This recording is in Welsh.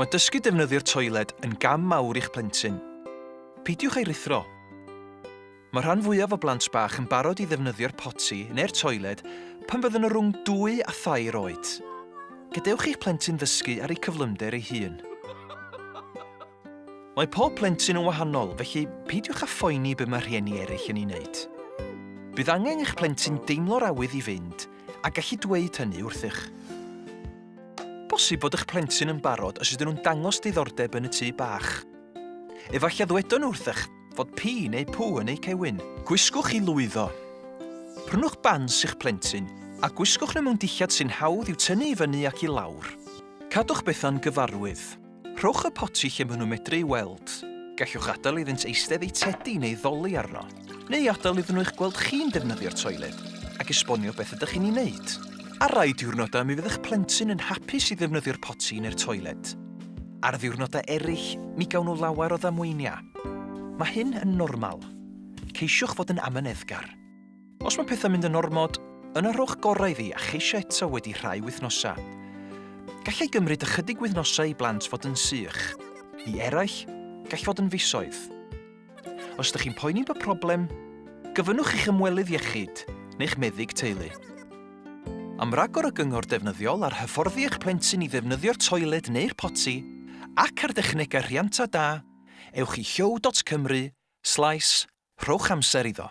Mae dysgu defnyddio'r toiled yn gam mawr i'ch plentyn. Peidiwch ei rithro. Mae rhan fwyaf o blant bach yn barod i ddefnyddio'r poti neu'r toiled pan fydden nhw rhwng 2 a 3 oed. Gadewch eich plentyn ddysgu ar ei cyflymder ei hun. Mae pob plentyn yn wahanol, felly peidiwch â phoeni be mae rhieni eraill yn ei wneud. Bydd angen eich plentyn deimlo'r awydd i fynd a gallu dweud hynny wrthych bosib bod eich plentyn yn barod os ydyn nhw'n dangos diddordeb yn y tŷ bach. Efallai ddwedon nhw wrthych fod pi neu pw yn eu cewyn. Gwisgwch i lwyddo. Prynwch bans i'ch plentyn a gwisgwch nhw mewn dillad sy'n hawdd i'w tynnu i fyny ac i lawr. Cadwch bethau'n gyfarwydd. Rhowch y poti lle maen nhw medru i weld. Gallwch adael iddynt eistedd ei tedi neu ddoli arno, neu adael iddyn nhw eich gweld chi'n defnyddio'r toiled ac esbonio beth ydych chi'n ei wneud. Ar rai diwrnodau, mi fydda'ch plentyn yn hapus i ddefnyddio'r poti neu'r toiled. Ar ddiwrnodau eraill, mi gawn nhw lawer o ddamweiniau. Mae hyn yn normal. Ceisiwch fod yn amyneddgar. Os mae pethau mynd yn ormod, yna rhowch gorau iddi a cheisio eto wedi rhai wythnosau. Gallai gymryd ychydig wythnosau i blant fod yn sych. I eraill, gall fod yn fisoedd. Os ydych chi'n poeni bod problem, gyfynnwch eich ymwelydd iechyd neu'ch meddyg teulu am ragor o gyngor defnyddiol ar hyfforddi eich plentyn i ddefnyddio'r toiled neu'r poti ac ar dechnegau rhianta da, ewch i hyow.cymru, slais rhowch amser iddo.